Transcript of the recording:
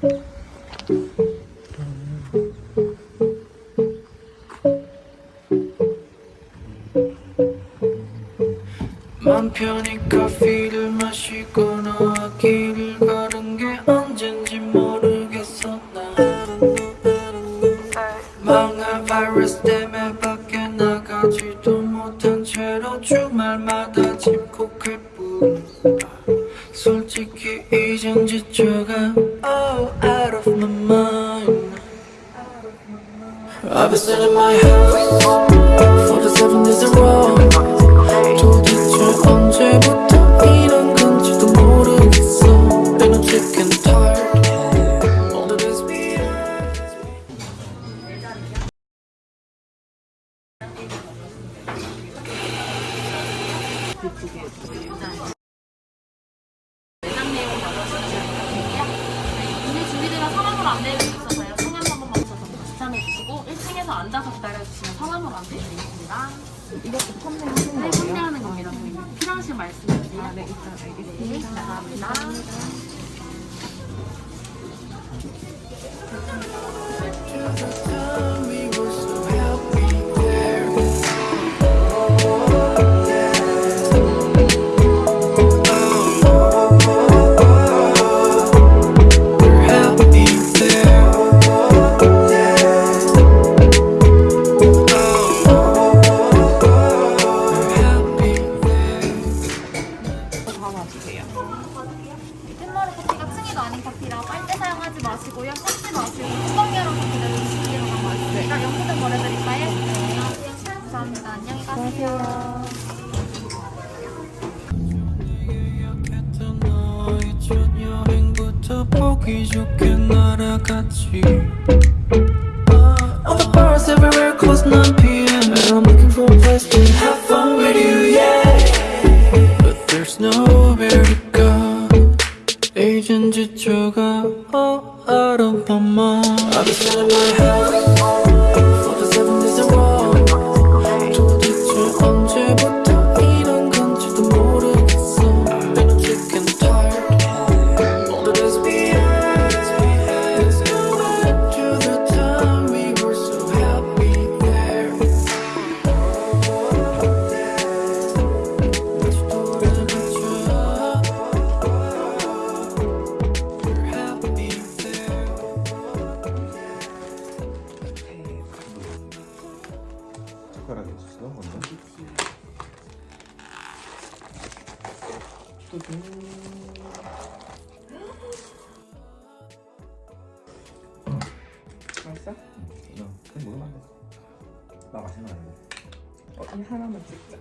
맘 편히 커피를 마시거나 길을 걸은 게 언젠지 모르겠어. 난 망할 바이러스 솔직히 이젠 지쳐가 Oh out of my mind I've been sitting in my house For the seven days in a row 도대체 언제부터 이런 건지도 모르겠어 And I'm sick and tired All the 안내해 주셔서요. 성함 한 번만 주셔서 지참해 주시고 1층에서 앉아서 기다려 주시면 성함으로 안내해 드리겠습니다. 이렇게 판매하는 네? 판매하는 겁니다. 선생님. 필요하신 말씀 주세요. 아, 네, 일단 알겠습니다. 네, 감사합니다. so 커피가 층이도 아닌 커피라 빨대 사용하지 마시고요. 섞지 마시고 뚜껑 열어서 기다려주시기로 하고 있습니다. 영수증 보내드릴까요? 네. 감사합니다. 안녕히 가세요. 보기 좋게 날아갔지 sugar all out of my mind I've been selling my health For the seven days in a row 맛있어? 응, 그냥 먹으면 안 돼. 나 맛있는 거 아니고. 어, 이 하나만 찍자.